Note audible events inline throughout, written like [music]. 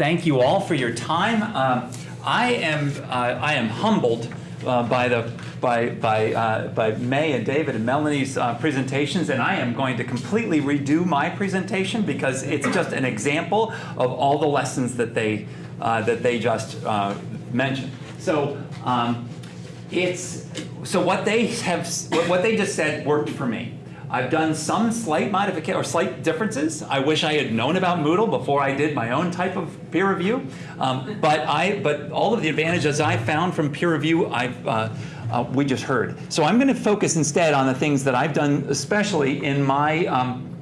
thank you all for your time. Um, I am uh, I am humbled uh, by the by by uh, by May and David and Melanie's uh, presentations, and I am going to completely redo my presentation because it's just an example of all the lessons that they uh, that they just mentioned. So. Um, it's so what they have what they just said worked for me. I've done some slight modification or slight differences. I wish I had known about Moodle before I did my own type of peer review. Um, but I, but all of the advantages I found from peer review, I've, uh, uh, we just heard. So I'm going to focus instead on the things that I've done, especially in my um,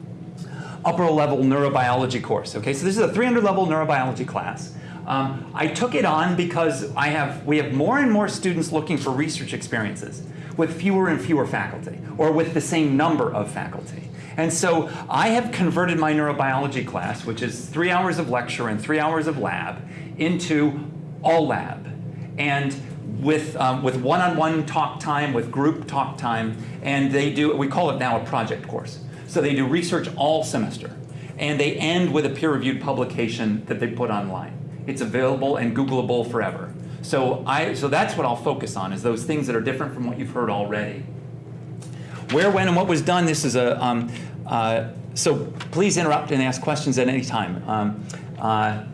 upper level neurobiology course. Okay, so this is a 300 level neurobiology class. Um, I took it on because I have, we have more and more students looking for research experiences with fewer and fewer faculty, or with the same number of faculty. And so I have converted my neurobiology class, which is three hours of lecture and three hours of lab, into all lab. And with um, with one-on-one -on -one talk time, with group talk time, and they do, we call it now a project course. So they do research all semester. And they end with a peer-reviewed publication that they put online. It's available and Googleable forever. So, I, so that's what I'll focus on, is those things that are different from what you've heard already. Where, when, and what was done, this is a, um, uh, so please interrupt and ask questions at any time. Um, uh,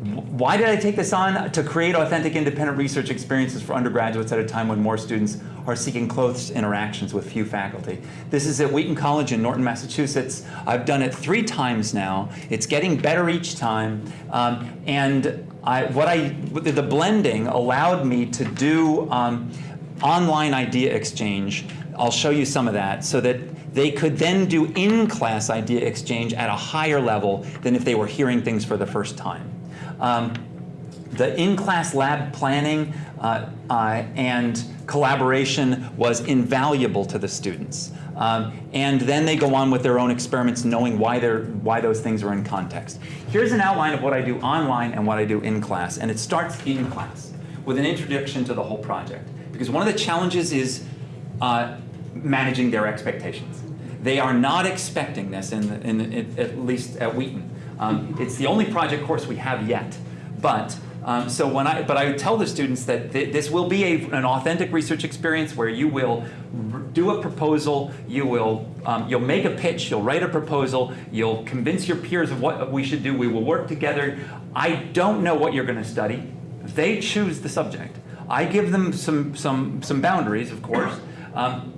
why did I take this on? To create authentic independent research experiences for undergraduates at a time when more students are seeking close interactions with few faculty. This is at Wheaton College in Norton, Massachusetts. I've done it three times now. It's getting better each time. Um, and I, what I, the blending allowed me to do um, online idea exchange. I'll show you some of that so that they could then do in-class idea exchange at a higher level than if they were hearing things for the first time. Um, the in-class lab planning uh, uh, and collaboration was invaluable to the students. Um, and then they go on with their own experiments knowing why, they're, why those things are in context. Here's an outline of what I do online and what I do in class. And it starts in class with an introduction to the whole project. Because one of the challenges is uh, managing their expectations. They are not expecting this, in, in, in at least at Wheaton. Um, it's the only project course we have yet. But um, so when I, but I tell the students that th this will be a, an authentic research experience where you will do a proposal, you will, um, you'll make a pitch, you'll write a proposal, you'll convince your peers of what we should do, we will work together. I don't know what you're gonna study. They choose the subject. I give them some, some, some boundaries, of course, um,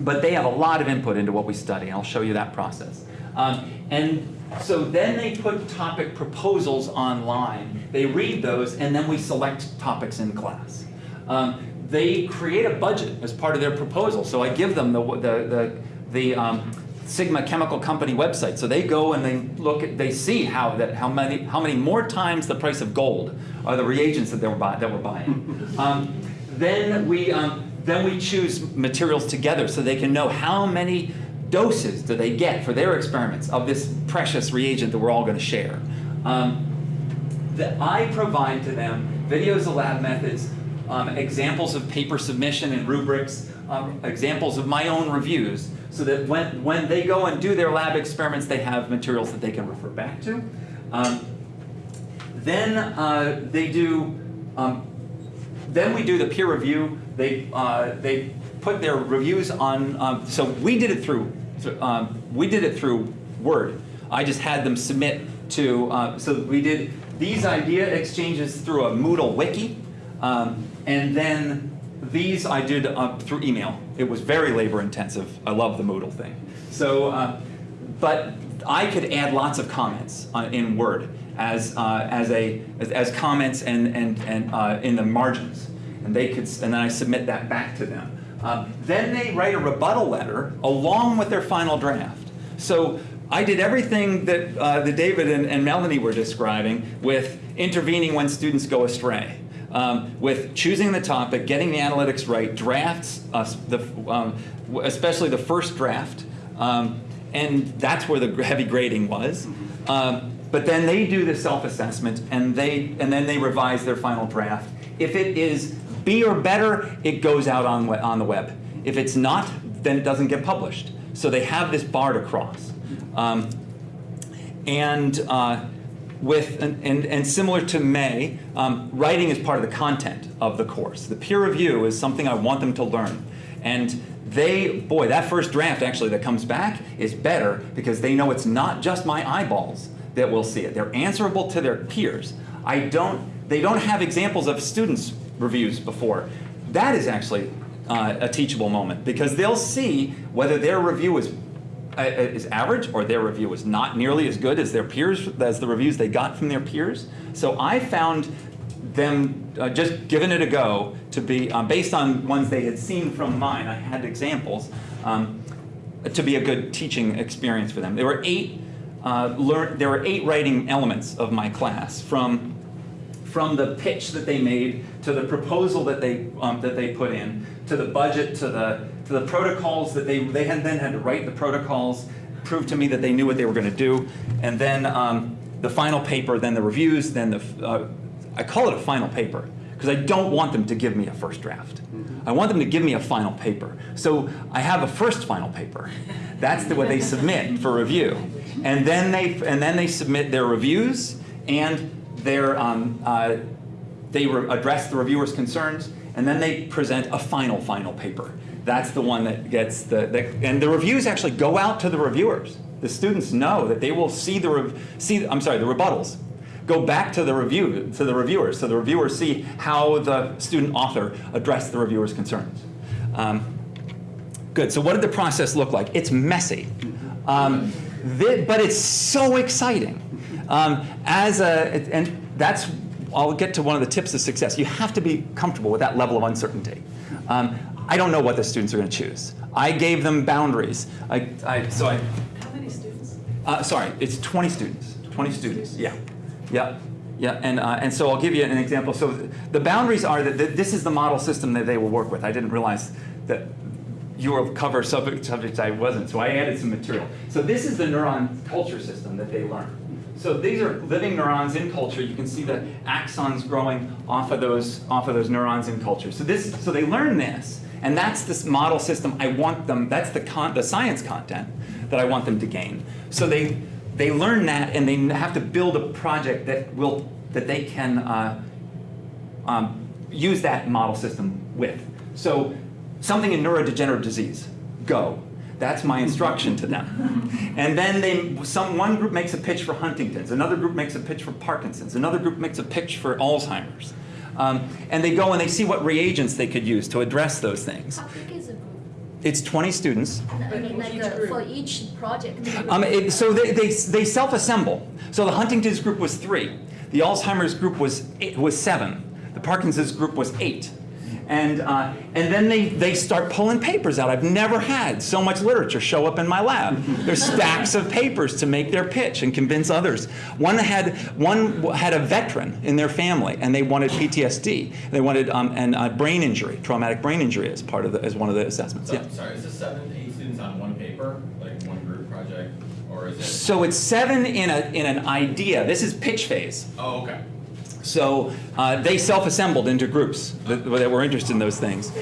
but they have a lot of input into what we study. I'll show you that process. Um, and so then they put topic proposals online. They read those, and then we select topics in class. Um, they create a budget as part of their proposal. So I give them the, the, the, the um, Sigma Chemical Company website. So they go and they look at, they see how that how many how many more times the price of gold are the reagents that they were buy, that we're buying. [laughs] um, then we um, then we choose materials together so they can know how many doses do they get for their experiments of this precious reagent that we're all going to share. Um, that I provide to them videos of lab methods, um, examples of paper submission and rubrics, um, examples of my own reviews, so that when, when they go and do their lab experiments, they have materials that they can refer back to. Um, then uh, they do, um, then we do the peer review. They, uh, they put their reviews on, um, so we did it through um, we did it through Word. I just had them submit to, uh, so we did these idea exchanges through a Moodle wiki, um, and then these I did uh, through email. It was very labor intensive. I love the Moodle thing. So, uh, but I could add lots of comments uh, in Word as, uh, as, a, as, as, comments and, and, and uh, in the margins. And they could, and then I submit that back to them. Um, then they write a rebuttal letter along with their final draft. So I did everything that, uh, that David and, and, Melanie were describing with intervening when students go astray. Um, with choosing the topic, getting the analytics right, drafts, uh, the, um, especially the first draft, um, and that's where the heavy grading was. Um, but then they do the self-assessment, and they and then they revise their final draft. If it is B or better, it goes out on, on the web. If it's not, then it doesn't get published. So they have this bar to cross. Um, and uh, with, and, and, and similar to May, um, writing is part of the content of the course. The peer review is something I want them to learn. And they, boy, that first draft actually that comes back is better because they know it's not just my eyeballs that will see it. They're answerable to their peers. I don't, they don't have examples of students' reviews before. That is actually uh, a teachable moment because they'll see whether their review is uh, is average or their review is not nearly as good as their peers, as the reviews they got from their peers. So I found them uh, just giving it a go to be, um, based on ones they had seen from mine, I had examples, um, to be a good teaching experience for them. There were eight, uh, learn, there were eight writing elements of my class from from the pitch that they made to the proposal that they um, that they put in to the budget to the to the protocols that they they had then had to write the protocols prove to me that they knew what they were going to do. And then um, the final paper then the reviews then the uh, I call it a final paper because I don't want them to give me a first draft. I want them to give me a final paper. So I have a first final paper. That's the, what they submit for review. And then they and then they submit their reviews and um, uh, they address the reviewer's concerns, and then they present a final, final paper. That's the one that gets the, and the reviews actually go out to the reviewers. The students know that they will see the, see, I'm sorry, the rebuttals. Go back to the review, to the reviewers, so the reviewers see how the student author addressed the reviewer's concerns. Um, good, so what did the process look like? It's messy, um, but it's so exciting. Um, as a, and that's, I'll get to one of the tips of success. You have to be comfortable with that level of uncertainty. Um, I don't know what the students are going to choose. I gave them boundaries. I, I, so I, How many students? uh, sorry, it's 20 students. 20 students, yeah. Yeah, yeah, and, uh, and so I'll give you an example. So the boundaries are that this is the model system that they will work with. I didn't realize that you will cover subject, subjects I wasn't, so I added some material. So this is the neuron culture system that they learn. So these are living neurons in culture. You can see the axons growing off of those, off of those neurons in culture. So, this, so they learn this, and that's this model system I want them, that's the, con, the science content that I want them to gain. So they, they learn that, and they have to build a project that, will, that they can uh, um, use that model system with. So something in neurodegenerative disease, go. That's my instruction to them. [laughs] And then they, some, one group makes a pitch for Huntington's, another group makes a pitch for Parkinson's, another group makes a pitch for Alzheimer's. Um, and they go and they see what reagents they could use to address those things. How big is the group? It's 20 students. I mean, like each uh, for each project. Um, it, so they, they, they self-assemble. So the Huntington's group was three. The Alzheimer's group was, eight, was seven. The Parkinson's group was eight. And, uh, and then they, they start pulling papers out. I've never had so much literature show up in my lab. There's stacks of papers to make their pitch and convince others. One had, one had a veteran in their family, and they wanted PTSD. They wanted um, and, uh, brain injury, traumatic brain injury as part of the, as one of the assessments. So, Yeah. Sorry, is this seven, eight students on one paper, like one group project, or is it? So it's seven in, a, in an idea. This is pitch phase. Oh, okay. So uh, they self-assembled into groups that, that were interested in those things.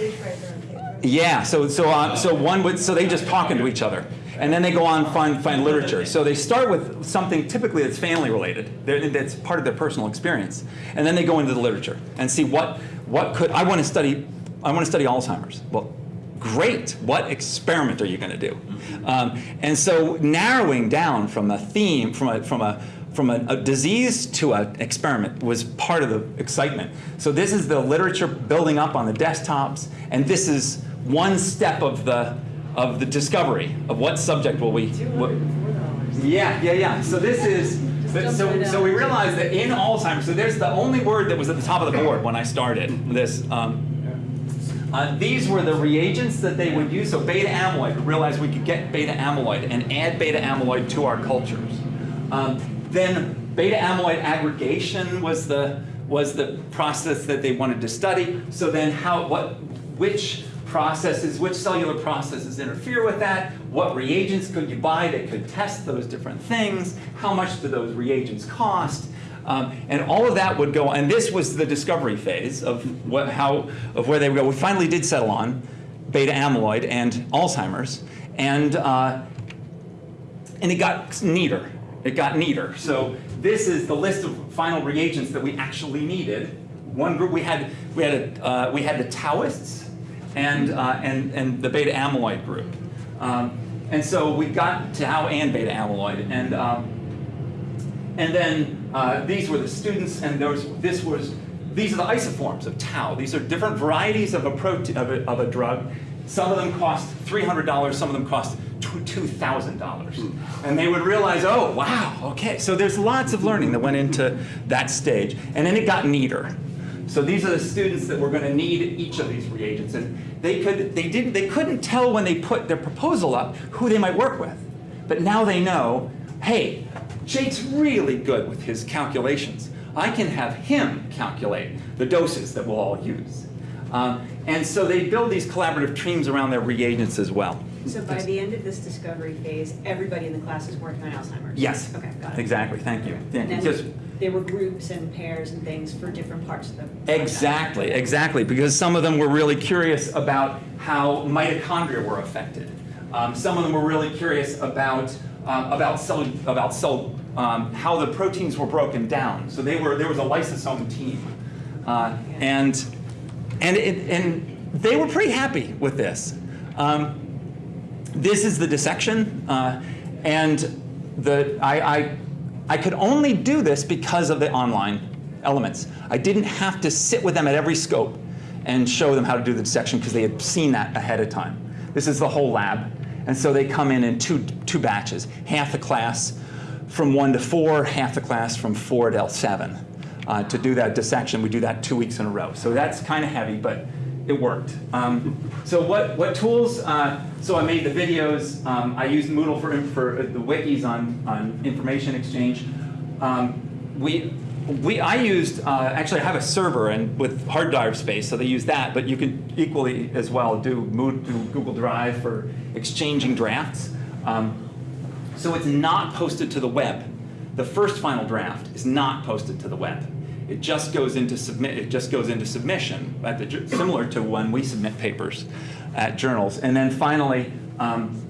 Yeah, so so uh, so one would so they just talking to each other, and then they go on find find literature. So they start with something typically that's family related, that's part of their personal experience, and then they go into the literature and see what what could I want to study. I want to study Alzheimer's. Well, great. What experiment are you going to do? Um, and so narrowing down from a theme from a from a from a, a disease to an experiment was part of the excitement. So this is the literature building up on the desktops, and this is one step of the of the discovery of what subject will we. What, hundred and four dollars. yeah, yeah, yeah. So this is. But So, so we realized that in Alzheimer's, so there's the only word that was at the top of the board when I started this. Um, uh, these were the reagents that they would use. So beta amyloid, we realized we could get beta amyloid and add beta amyloid to our cultures. Um, then beta amyloid aggregation was the was the process that they wanted to study. So then how what which processes, which cellular processes interfere with that? What reagents could you buy that could test those different things? How much do those reagents cost? Um, and all of that would go, and this was the discovery phase of what, how, of where they would go. We finally did settle on beta amyloid and Alzheimer's, and uh, and it got neater. It got neater. So this is the list of final reagents that we actually needed. One group we had we had a, uh, we had the Taoists and uh, and and the beta amyloid group, um, and so we got tau and beta amyloid, and um, and then uh, these were the students, and was this was these are the isoforms of tau. These are different varieties of a protein of a, of a drug. Some of them cost three hundred dollars. Some of them cost two thousand dollars. And they would realize, oh wow, okay. So there's lots of learning that went into that stage, and then it got neater. So these are the students that were going to need each of these reagents, and they could they didn't they couldn't tell when they put their proposal up who they might work with, but now they know. Hey, Jake's really good with his calculations. I can have him calculate the doses that we'll all use. Um, and so they build these collaborative teams around their reagents as well. So by the end of this discovery phase, everybody in the class is working on Alzheimer's? Yes. Okay, got it. Exactly, thank you. And Thank you. Just- there were groups and pairs and things for different parts of the. Exactly, exactly, because some of them were really curious about how mitochondria were affected. Um, some of them were really curious about um, about cell about cell um, how the proteins were broken down. So they were there was a lysosome team, uh, and and it, and they were pretty happy with this. Um, this is the dissection, uh, and the I, I I could only do this because of the online elements. I didn't have to sit with them at every scope and show them how to do the dissection because they had seen that ahead of time. This is the whole lab, and so they come in in two two batches, half the class from one to four, half the class from four to seven. Uh, to do that dissection, we do that two weeks in a row. So that's kind of heavy, but it worked. Um, so what, what tools? Uh, so I made the videos. Um, I used Moodle for, for the wikis on, on information exchange. Um, we, we, I used, uh, actually I have a server and with hard drive space, so they use that, but you can equally as well do, Mood, do Google Drive for exchanging drafts. Um, so it's not posted to the web. The first final draft is not posted to the web. It just goes into submit. It just goes into submission, the, similar to when we submit papers at journals. And then finally, um,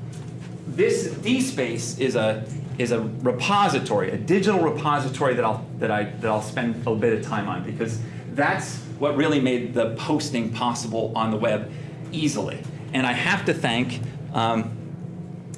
this DSpace is a is a repository, a digital repository that I'll that I that I'll spend a bit of time on because that's what really made the posting possible on the web easily. And I have to thank um,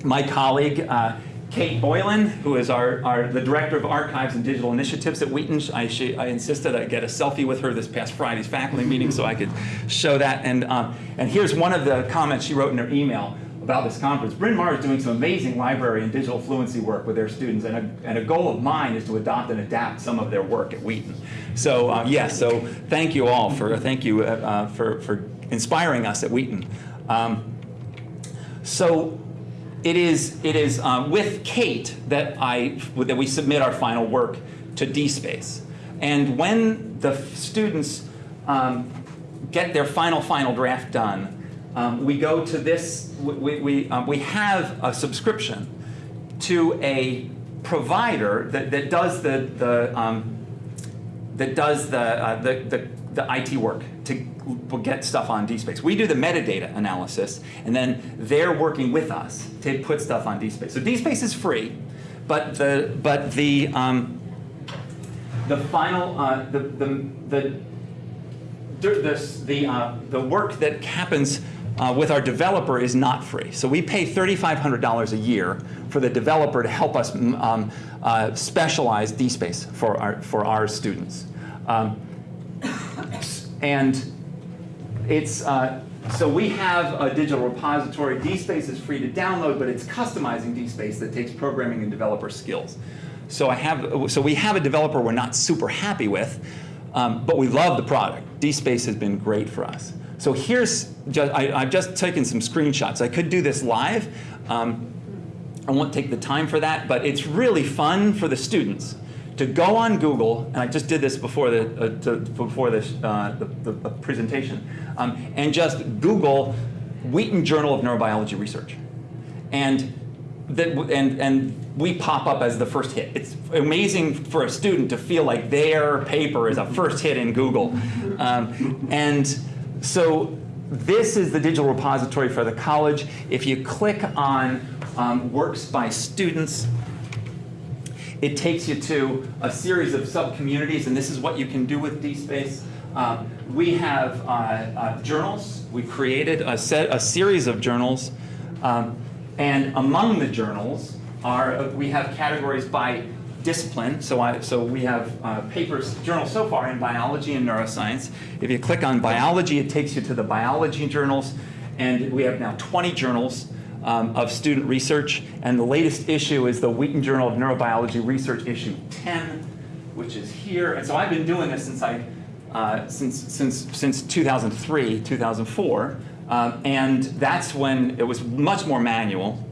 my colleague. Uh, Kate Boylan, who is our, our, the Director of Archives and Digital Initiatives at Wheaton. I, she, I insisted I get a selfie with her this past Friday's faculty meeting so I could show that. And, um, and here's one of the comments she wrote in her email about this conference. Bryn Mawr is doing some amazing library and digital fluency work with their students, and a, and a goal of mine is to adopt and adapt some of their work at Wheaton. So uh, yes, so thank you all for, thank you uh, for, for inspiring us at Wheaton. Um, so it is, it is um, with Kate that, I, that we submit our final work to DSpace. And when the students um, get their final, final draft done, um, we go to this, we, we, um, we have a subscription to a provider that, that does the, the, um, that does the, uh, the, the, the IT work to get stuff on DSpace. We do the metadata analysis, and then they're working with us to put stuff on DSpace. So DSpace is free, but the but the um, the final uh, the the the the the, uh, the work that happens uh, with our developer is not free. So we pay $3,500 a year for the developer to help us um, uh, specialize DSpace for our for our students. Um, and it's, uh, so we have a digital repository. DSpace is free to download, but it's customizing DSpace that takes programming and developer skills. So I have, so we have a developer we're not super happy with, um, but we love the product. DSpace has been great for us. So here's, just, I, have just taken some screenshots. I could do this live. Um, I won't take the time for that, but it's really fun for the students to go on Google, and I just did this before the, uh, to, before this, uh, the, the, presentation, um, and just Google Wheaton Journal of Neurobiology Research. And, that, and, and we pop up as the first hit. It's amazing for a student to feel like their paper is a first hit in Google. Um, and so this is the digital repository for the college. If you click on um, works by students, it takes you to a series of sub-communities, and this is what you can do with DSpace. Um, we have uh, uh, journals. We created a set, a series of journals, um, and among the journals are uh, we have categories by discipline. So I, so we have uh, papers, journals so far in biology and neuroscience. If you click on biology, it takes you to the biology journals, and we have now 20 journals um, of student research, and the latest issue is the Wheaton Journal of Neurobiology Research issue 10, which is here. And so I've been doing this since I, uh, since since since 2003, 2004, um, and that's when it was much more manual.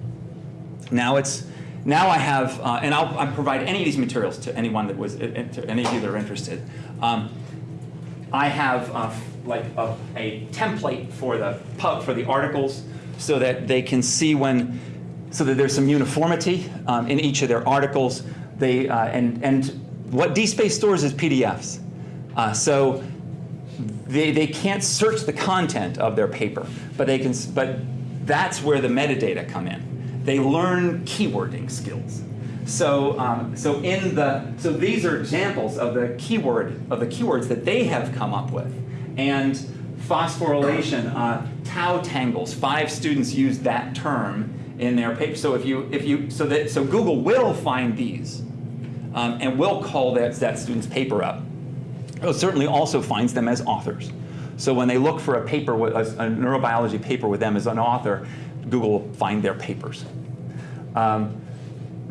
Now it's now I have, uh, and I'll, I'll provide any of these materials to anyone that was, uh, to any of you that are interested. Um, I have uh, like a, a template for the pub for the articles so that they can see when, so that there's some uniformity um, in each of their articles. They uh, and and what DSpace stores is PDFs. Uh, so they, they can't search the content of their paper, but they can. But that's where the metadata come in. They learn keywording skills. So, um, so in the so these are examples of the keyword of the keywords that they have come up with, and phosphorylation, uh, tau tangles. Five students used that term in their paper. So if you if you so that so Google will find these, um, and will call that that student's paper up. It certainly also finds them as authors. So when they look for a paper, with, a, a neurobiology paper with them as an author, Google will find their papers. Um,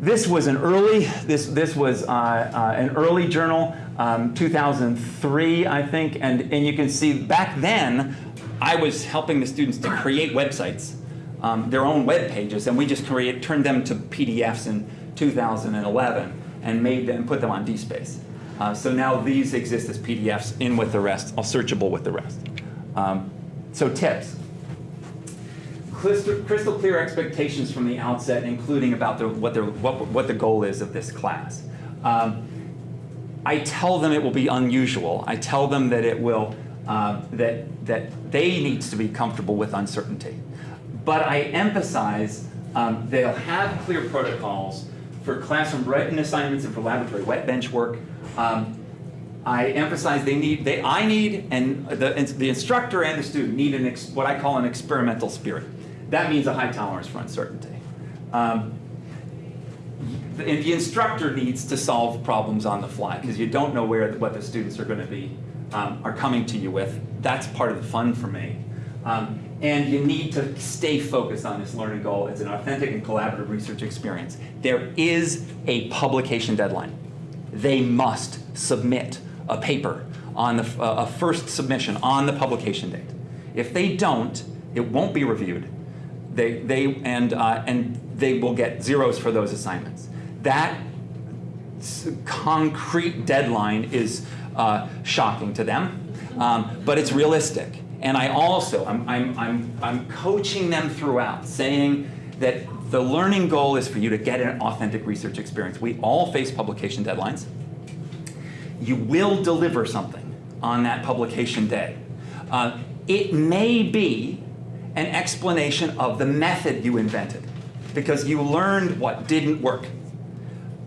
this was an early, this, this was uh, uh, an early journal, um, 2003, I think, and, and you can see back then, I was helping the students to create websites, um, their own web pages, and we just create, turned them to PDFs in 2011 and made them, put them on DSpace. Uh, so now these exist as PDFs in with the rest, all searchable with the rest. Um, so tips. Crystal, crystal clear expectations from the outset, including about the, what, the, what, what the goal is of this class. Um, I tell them it will be unusual. I tell them that it will, uh, that, that they need to be comfortable with uncertainty. But I emphasize um, they'll have clear protocols for classroom written assignments and for laboratory wet bench work. Um, I emphasize they need, they, I need, and the, the instructor and the student need an ex, what I call an experimental spirit. That means a high tolerance for uncertainty. Um, the, and the instructor needs to solve problems on the fly because you don't know where what the students are going to be um, are coming to you with. That's part of the fun for me. Um, and you need to stay focused on this learning goal. It's an authentic and collaborative research experience. There is a publication deadline. They must submit a paper on the uh, a first submission on the publication date. If they don't, it won't be reviewed. They, they, and, uh, and they will get zeros for those assignments. That concrete deadline is uh, shocking to them, um, but it's realistic. And I also, I'm, I'm, I'm, I'm coaching them throughout, saying that the learning goal is for you to get an authentic research experience. We all face publication deadlines. You will deliver something on that publication day. Uh, it may be an explanation of the method you invented because you learned what didn't work.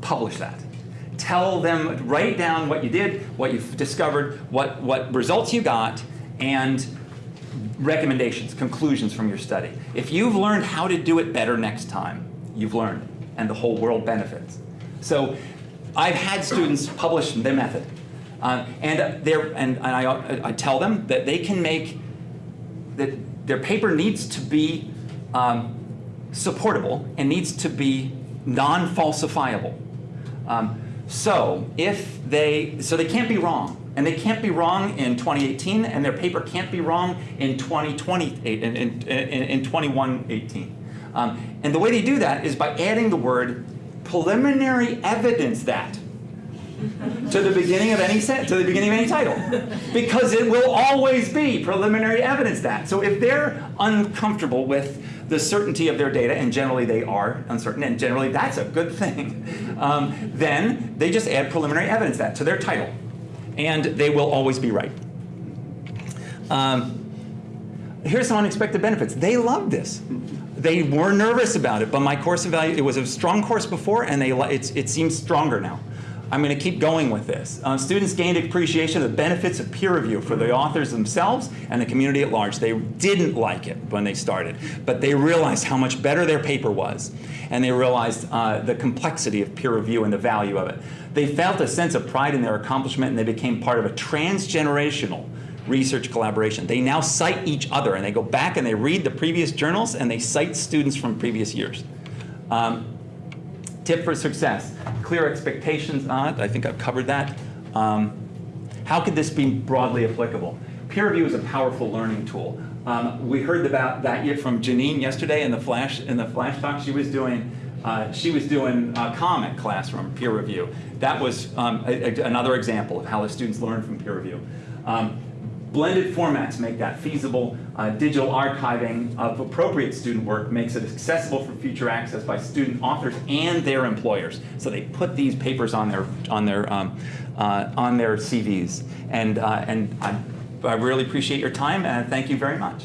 Publish that. Tell them, write down what you did, what you've discovered, what, what results you got, and recommendations, conclusions from your study. If you've learned how to do it better next time, you've learned, and the whole world benefits. So I've had students publish their method, um, and, and, and I, I tell them that they can make, that their paper needs to be um, supportable and needs to be non-falsifiable. Um, so if they, so they can't be wrong. And they can't be wrong in 2018, and their paper can't be wrong in 2020, in, in, in, in 2118. Um, and the way they do that is by adding the word preliminary evidence that to the beginning of any set, to the beginning of any title, because it will always be preliminary evidence that. So if they're uncomfortable with the certainty of their data, and generally they are uncertain, and generally that's a good thing, [laughs] um, then they just add preliminary evidence that to their title, and they will always be right. Um, here's some unexpected benefits. They love this. they were nervous about it, but my course of value, it was a strong course before, and they, li- it's, it seems stronger now. I'm going to keep going with this. Uh, students gained appreciation of the benefits of peer review for the authors themselves and the community at large. They didn't like it when they started, but they realized how much better their paper was, and they realized uh, the complexity of peer review and the value of it. They felt a sense of pride in their accomplishment, and they became part of a transgenerational research collaboration. They now cite each other, and they go back and they read the previous journals, and they cite students from previous years. Um, Tip for success, clear expectations on it. I think I've covered that. Um, how could this be broadly applicable? Peer review is a powerful learning tool. Um, we heard about that from Janine yesterday in the flash in the flash talk. She was doing uh, she was doing a comment classroom peer review. That was um, a- a- another example of how the students learn from peer review. Um, Blended formats make that feasible. Uh, digital archiving of appropriate student work makes it accessible for future access by student authors and their employers. So they put these papers on their on their um, uh, on their CVs. And uh, and I, I really appreciate your time and thank you very much.